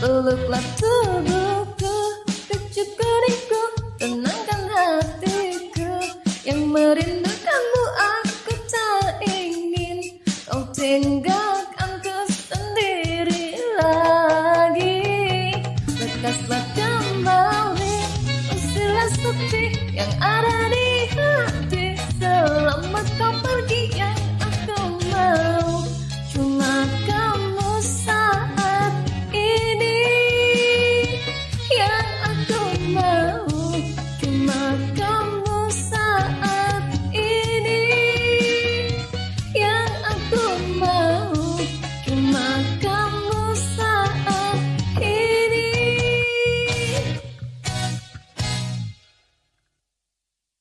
Peluklah tubuhku, kecut keningku, tenangkan hatiku Yang merindukanmu aku tak ingin kau tinggalkan ku sendiri lagi. Lekaslah kembali usilah sepi yang ada di hati.